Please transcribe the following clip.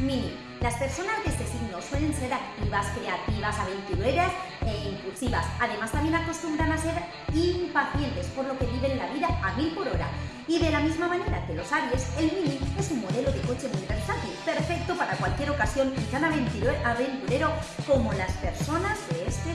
Mini. Las personas de este signo suelen ser activas, creativas, aventureras e impulsivas. Además también acostumbran a ser impacientes, por lo que viven la vida a mil por hora. Y de la misma manera que los Aries, el Mini es un modelo de coche muy versátil, perfecto para cualquier ocasión y tan aventurero como las personas de este.